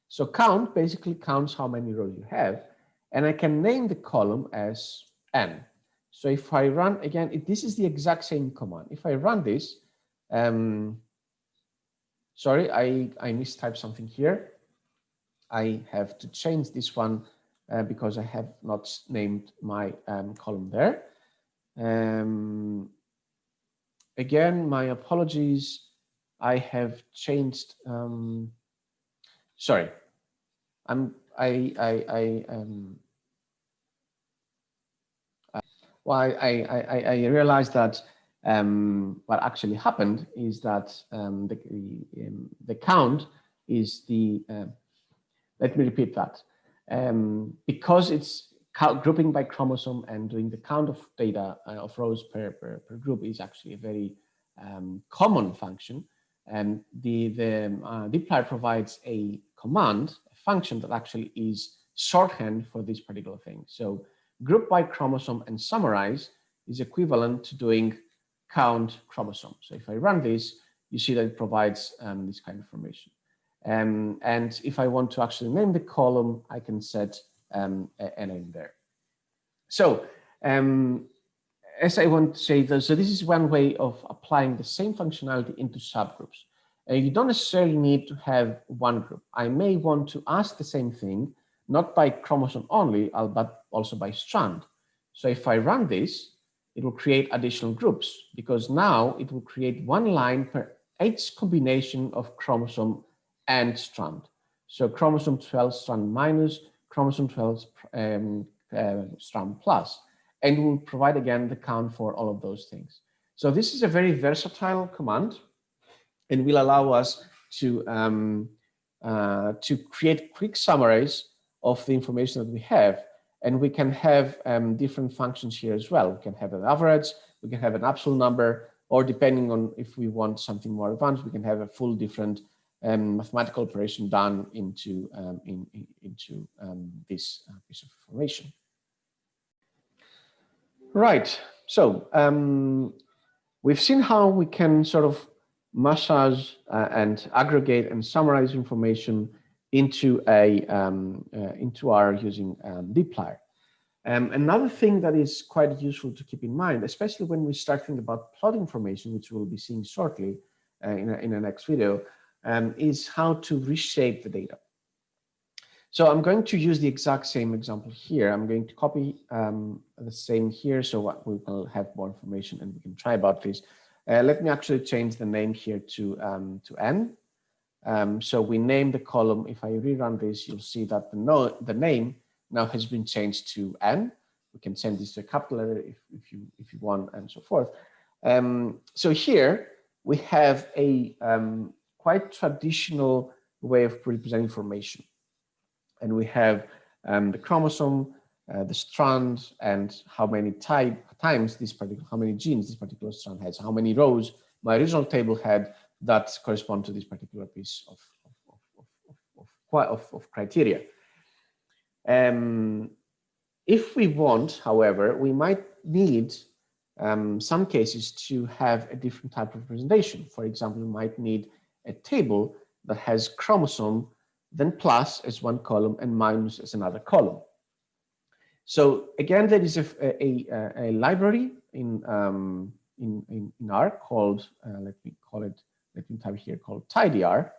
So count basically counts how many rows you have, and I can name the column as n. So if I run again, this is the exact same command. If I run this, um, sorry, I, I mistyped something here. I have to change this one uh, because I have not named my um, column there. Um, again, my apologies. I have changed. Um, sorry, I'm. I. I. I. Um, well, I. I. I realized that um, what actually happened is that um, the the, um, the count is the. Uh, let me repeat that um, because it's grouping by chromosome and doing the count of data uh, of rows per, per, per, group is actually a very um, common function. And the, the um, uh, dplyr provides a command, a function that actually is shorthand for this particular thing. So group by chromosome and summarize is equivalent to doing count chromosome. So if I run this, you see that it provides um, this kind of information. Um, and if I want to actually name the column, I can set um, a, a, name there. So um, as I want to say, so this is one way of applying the same functionality into subgroups. Uh, you don't necessarily need to have one group. I may want to ask the same thing, not by chromosome only, but also by strand. So if I run this, it will create additional groups because now it will create one line per each combination of chromosome and strand. So chromosome 2L strand minus, chromosome 2L um, uh, strand plus, and we'll provide again the count for all of those things. So this is a very versatile command and will allow us to, um, uh, to create quick summaries of the information that we have And we can have um, different functions here as well. We can have an average, we can have an absolute number, or depending on if we want something more advanced, we can have a full different um, mathematical operation done into, um, in, in, into um, this uh, piece of information. Right, so um, we've seen how we can sort of massage uh, and aggregate and summarize information into a um, uh, into R using um, dplyr. Another thing that is quite useful to keep in mind, especially when we start thinking about plot information, which we'll be seeing shortly uh, in, a, in the next video, um, is how to reshape the data. So I'm going to use the exact same example here. I'm going to copy um, the same here so we will have more information and we can try about this. Uh, let me actually change the name here to, um, to n. Um, so we name the column. If I rerun this, you'll see that the, no, the name now has been changed to n. We can send this to a capital letter if, if, you, if you want and so forth. Um, so here we have a um, quite traditional way of representing information. And we have um, the chromosome, uh, the strand, and how many type, times this particular, how many genes this particular strand has, how many rows my original table had that correspond to this particular piece of, of, of, of, criteria. Um, if we want, however, we might need um, some cases to have a different type of representation. For example, we might need a table that has chromosome, then plus as one column and minus as another column. So again, there is a, a, a, library in, um, in, in, in, R called, uh, let me call it, let me type here called tidyr,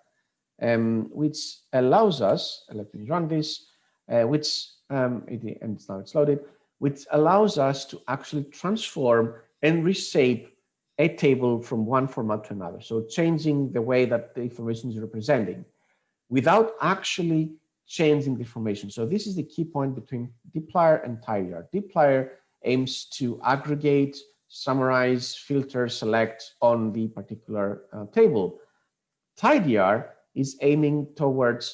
um, which allows us, let me run this, uh, which, um, it, and now it's loaded, which allows us to actually transform and reshape a table from one format to another. So changing the way that the information is representing without actually changing the information. So this is the key point between dplyr and tidyr. dplyr aims to aggregate, summarize, filter, select on the particular uh, table. tidyr is aiming towards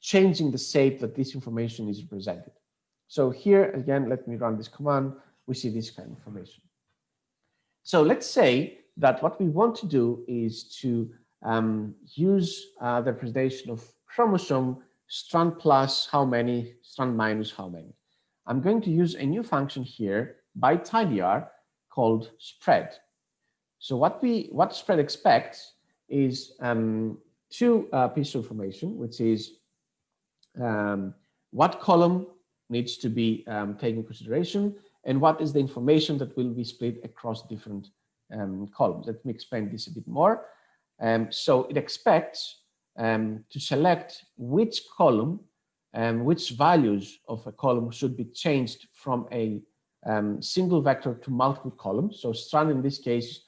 changing the shape that this information is represented. So here again, let me run this command. We see this kind of information. So let's say that what we want to do is to um, use uh, the representation of chromosome strand plus how many, strand minus how many. I'm going to use a new function here by tidyr called spread. So what we what spread expects is um, two uh, pieces of information, which is um, what column needs to be um, taken consideration and what is the information that will be split across different um, columns. Let me explain this a bit more. Um, so it expects um, to select which column and um, which values of a column should be changed from a um, single vector to multiple columns. So strand in this case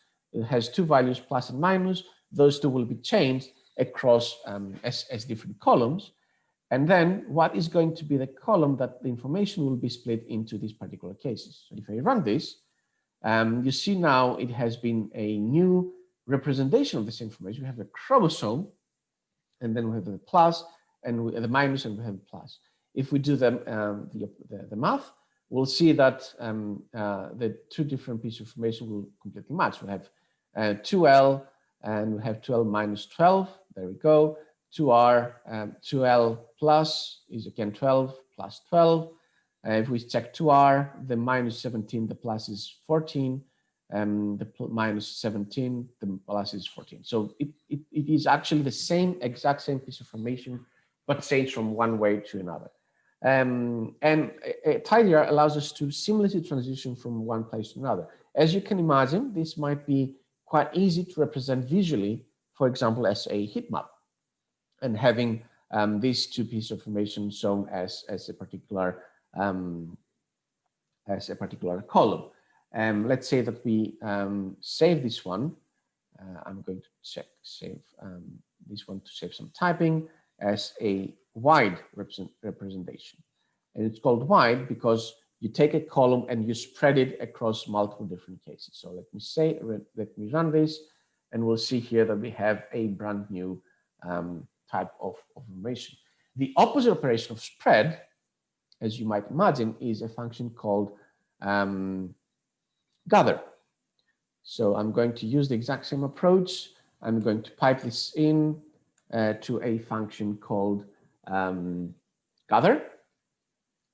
has two values plus and minus. Those two will be changed across um, as, as different columns. And then what is going to be the column that the information will be split into these particular cases. So if I run this, um, you see now it has been a new representation of this information. We have the chromosome, and then we have the plus, and we, the minus, and we have plus. If we do the, um, the, the, the, math, we'll see that um, uh, the two different pieces of information will completely match. We have uh, 2L, and we have 12 minus 12. There we go. 2R, um, 2L plus is again 12 plus 12. Uh, if we check 2R, the minus 17, the plus is 14, um, the minus 17, the plus is 14. So it, it, it is actually the same, exact same piece of information, but changed from one way to another. Um, and a tidyr allows us to seamlessly transition from one place to another. As you can imagine, this might be quite easy to represent visually, for example, as a heat map and having um, these two pieces of information shown as, as a particular um, as a particular column. Um, let's say that we um, save this one. Uh, I'm going to check save um, this one to save some typing as a wide represent, representation. And it's called wide because you take a column and you spread it across multiple different cases. So let me say, let me run this and we'll see here that we have a brand new um, type of, of information. The opposite operation of spread as you might imagine, is a function called um, gather. So I'm going to use the exact same approach. I'm going to pipe this in uh, to a function called um, gather,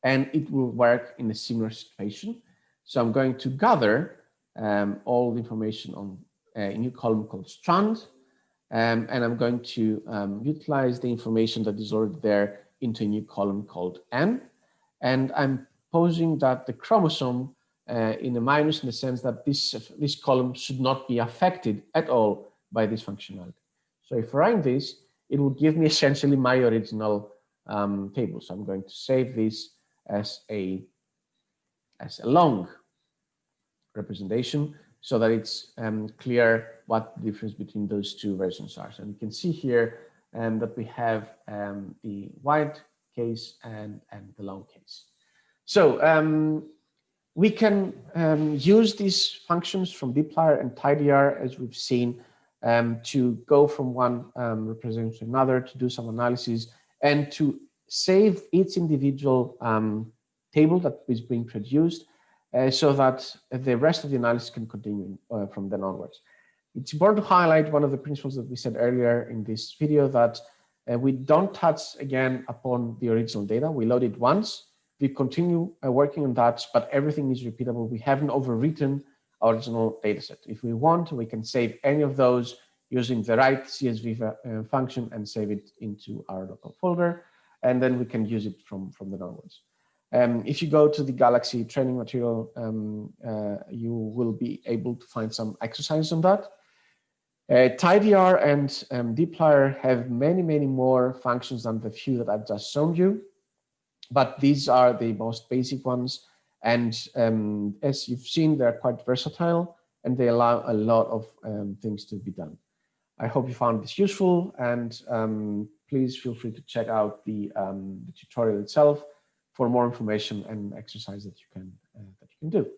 and it will work in a similar situation. So I'm going to gather um, all the information on a new column called strand, um, and I'm going to um, utilize the information that is already there into a new column called N. And I'm posing that the chromosome uh, in a minus in the sense that this, this column should not be affected at all by this functionality. So if I run this, it will give me essentially my original um, table. So I'm going to save this as a, as a long representation so that it's um, clear what the difference between those two versions are. So you can see here um, that we have um, the wide case and, and the long case. So um, we can um, use these functions from dplyr and tidyr as we've seen um, to go from one representation to another to do some analysis and to save each individual table that is being produced uh, so that the rest of the analysis can continue uh, from then onwards. It's important to highlight one of the principles that we said earlier in this video that uh, we don't touch again upon the original data. We load it once, we continue uh, working on that, but everything is repeatable. We haven't overwritten our original dataset. If we want, we can save any of those using the write CSV uh, function and save it into our local folder, and then we can use it from, from the onwards. Um, if you go to the Galaxy training material, um, uh, you will be able to find some exercises on that. Uh, tidyr and um, dplyr have many, many more functions than the few that I've just shown you, but these are the most basic ones. And um, as you've seen, they're quite versatile and they allow a lot of um, things to be done. I hope you found this useful and um, please feel free to check out the, um, the tutorial itself for more information and exercise that you can uh, that you can do.